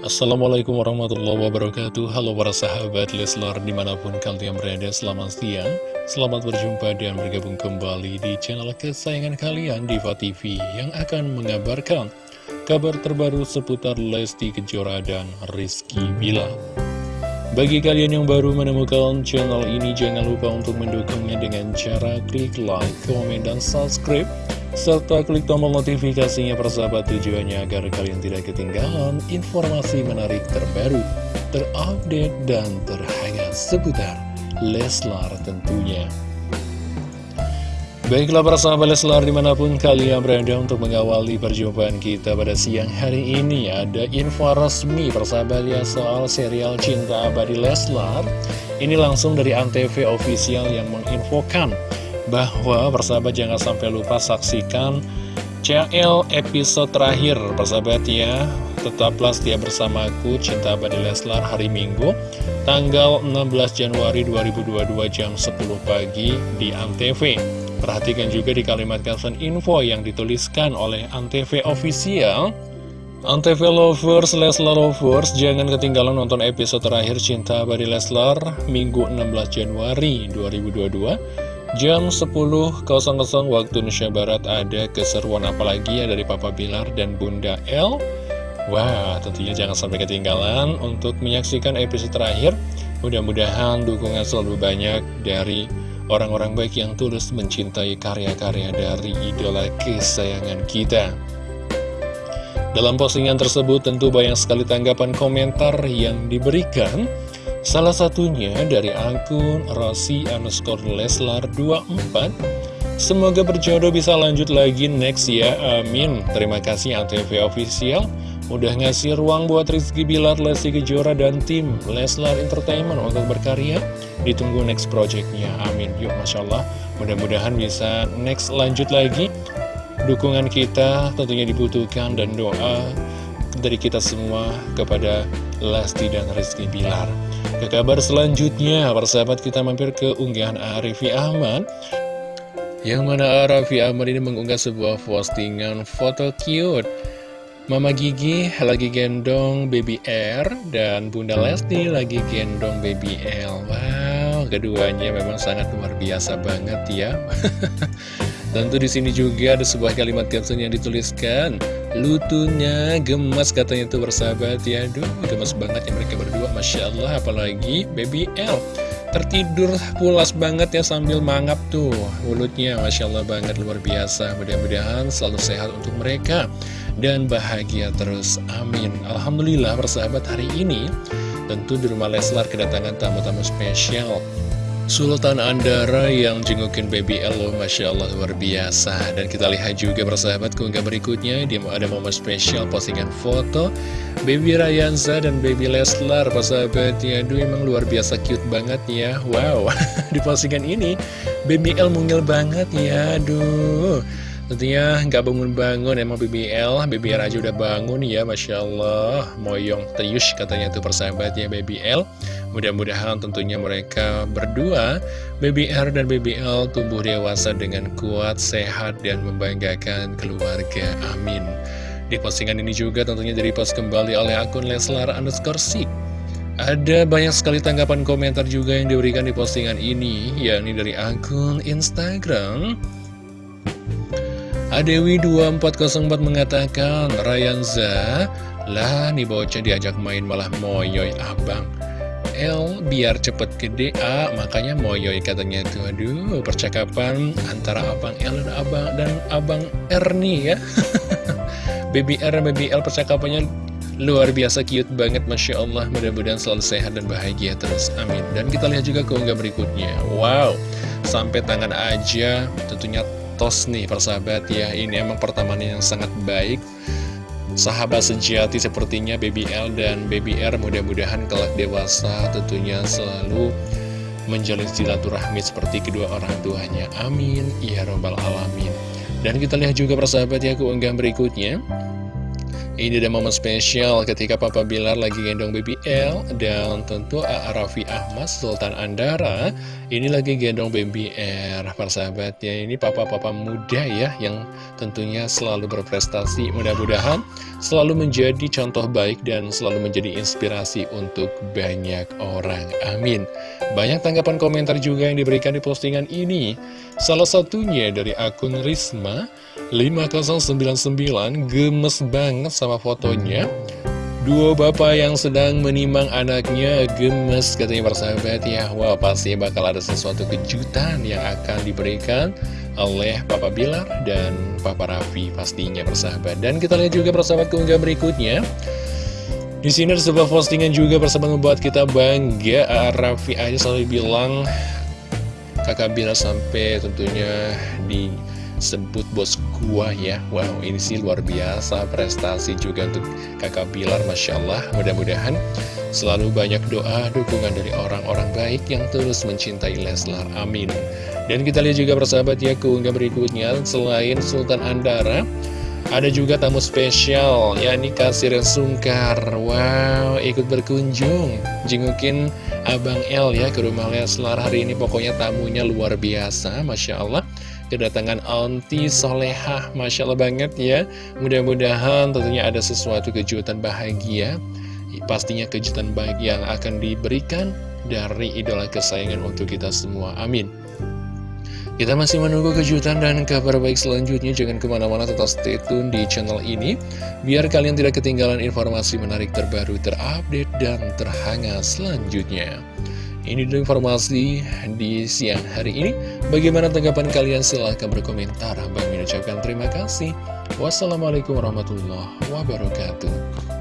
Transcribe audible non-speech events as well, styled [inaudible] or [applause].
Assalamualaikum warahmatullahi wabarakatuh. Halo para sahabat Leslar di mana pun kalian berada selamat siang. Selamat berjumpa dan bergabung kembali di channel kesayangan kalian Diva TV Yang akan mengabarkan kabar terbaru seputar Lesti Kejora dan Rizky Bila Bagi kalian yang baru menemukan channel ini Jangan lupa untuk mendukungnya dengan cara klik like, komen, dan subscribe serta klik tombol notifikasinya persahabat tujuannya agar kalian tidak ketinggalan informasi menarik terbaru, terupdate, dan terhangat seputar Leslar tentunya. Baiklah para sahabat Leslar di mana pun kalian berada untuk mengawali perjumpaan kita pada siang hari ini Ada info resmi persahabat ya soal serial Cinta Abadi Leslar Ini langsung dari Antv official yang menginfokan bahwa persahabat jangan sampai lupa saksikan CL episode terakhir. Persahabat ya tetaplah setia bersamaku Cinta Abadi Leslar hari Minggu tanggal 16 Januari 2022 jam 10 pagi di Antv. Perhatikan juga di kalimat caption info yang dituliskan oleh Antv official. Antv Lovers, Leslar Lovers, jangan ketinggalan nonton episode terakhir Cinta Abadi Leslar Minggu 16 Januari 2022 Jam 10.00 waktu Indonesia Barat ada keseruan apalagi ya dari Papa Bilar dan Bunda L? Wah tentunya jangan sampai ketinggalan untuk menyaksikan episode terakhir. Mudah-mudahan dukungan selalu banyak dari orang-orang baik yang tulus mencintai karya-karya dari idola kesayangan kita. Dalam postingan tersebut tentu banyak sekali tanggapan komentar yang diberikan Salah satunya dari akun Rossi underscore Leslar 24 Semoga berjodoh bisa lanjut lagi next ya, amin. Terima kasih Antv Official Udah ngasih ruang buat Rizky Bilar, Lesti Kejora, dan tim Leslar Entertainment untuk berkarya. Ditunggu next projectnya, amin. Yuk Masya Allah, mudah-mudahan bisa next lanjut lagi. Dukungan kita tentunya dibutuhkan dan doa dari kita semua kepada Lesti dan Rizky Bilar. Ke kabar selanjutnya, persahabat kita mampir ke unggahan Arifi Ahmad. Yang mana Arifi Ahmad ini mengunggah sebuah postingan foto cute. Mama Gigi lagi gendong baby R Dan Bunda Lesti lagi gendong baby L. Wow, keduanya memang sangat luar biasa banget ya [laughs] Tentu di sini juga ada sebuah kalimat caption yang dituliskan Lutunya gemas katanya tuh bersahabat. Ya Aduh gemas banget ya mereka berdua Masya Allah apalagi baby L. Tertidur pulas banget ya sambil mangap tuh. Mulutnya Masya Allah banget luar biasa. Mudah-mudahan selalu sehat untuk mereka Dan bahagia terus. Amin. Alhamdulillah bersahabat hari ini Tentu di rumah Leslar kedatangan tamu-tamu spesial Sultan Andara yang jengukin baby Elo Masya Allah luar biasa. Dan kita lihat juga persahabat keunggah berikutnya. Dia ada momen spesial postingan foto Baby Rayanza dan baby Leslar Persahabat. Ya Aduh emang luar biasa cute banget ya. Wow [laughs] Di postingan ini Baby El mungil banget ya Aduh Tentunya nggak bangun-bangun emang BBL, BBL aja udah bangun ya Masya Allah. Moyong Teyush katanya tuh persahabat ya BBL Mudah-mudahan tentunya mereka berdua BBR dan BBL tumbuh dewasa dengan kuat, sehat, dan membanggakan keluarga. Amin. Di postingan ini juga tentunya dari post kembali oleh akun Leslar underscore Sik ada banyak sekali tanggapan komentar juga yang diberikan di postingan ini, yakni dari akun Instagram Adewi2404 mengatakan, Rayanza, lah nih bocah diajak main malah moyoy abang. L biar cepet gede A, makanya moyoy katanya tuh. Aduh, percakapan antara abang L dan abang dan abang R nih ya. [laughs] Baby R Baby L percakapannya luar biasa cute banget Masya Allah mudah-mudahan selalu sehat dan bahagia terus amin dan kita lihat juga keunggah berikutnya wow sampai tangan aja tentunya tos nih persahabat ya Ini emang pertemanan yang sangat baik Sahabat sejati sepertinya Baby L dan Baby R mudah-mudahan kelak dewasa tentunya selalu menjalin silaturahmi seperti kedua orang tuanya. Amin. Ya Robbal Alamin. Dan kita lihat juga persahabat ya keunggahan berikutnya. Ini ada momen spesial ketika Papa Bilar lagi gendong baby L Dan tentu A.A. Raffi Ahmad Sultan Andara Ini lagi gendong baby R. Persahabatnya ini papa-papa muda ya Yang tentunya selalu berprestasi. Mudah-mudahan selalu menjadi contoh baik Dan selalu menjadi inspirasi untuk banyak orang. Amin. Banyak tanggapan komentar juga yang diberikan di postingan ini. Salah satunya dari akun Risma 5099 gemes banget sama fotonya. Dua bapak yang sedang menimang anaknya gemes katanya persahabat ya. Wah pasti bakal ada sesuatu kejutan yang akan diberikan oleh Papa Bilar dan Papa Raffi pastinya persahabat. Dan kita lihat juga persahabat keunggah berikutnya. Di sini ada sebuah postingan juga persahabat membuat kita bangga. Raffi aja selalu bilang kakak Bilar sampai tentunya di sebut bos gua ya. Wow ini sih luar biasa prestasi juga untuk kakak Bilar Masya Allah. Mudah-mudahan selalu banyak doa dukungan dari orang-orang baik yang terus mencintai Leslar. Amin. Dan kita lihat juga persahabat ya keunggah berikutnya. Selain Sultan Andara ada juga tamu spesial, yakni Kasir Sungkar. Wow, ikut berkunjung, jengukin Abang L ya ke rumah Leslar. Hari ini. Pokoknya tamunya luar biasa, Masya Allah kedatangan Aunty Solehah Masya Allah banget ya Mudah-mudahan tentunya ada sesuatu kejutan bahagia Pastinya kejutan baik yang akan diberikan dari idola kesayangan untuk kita semua Amin kita masih menunggu kejutan dan kabar baik selanjutnya. Jangan ke mana-mana tetap stay tune di channel ini. Biar kalian tidak ketinggalan informasi menarik terbaru, terupdate, dan terhangat selanjutnya. Ini dulu informasi di siang hari ini. Bagaimana tanggapan kalian? Silahkan berkomentar. Bang mengucapkan terima kasih. Wassalamualaikum warahmatullahi wabarakatuh.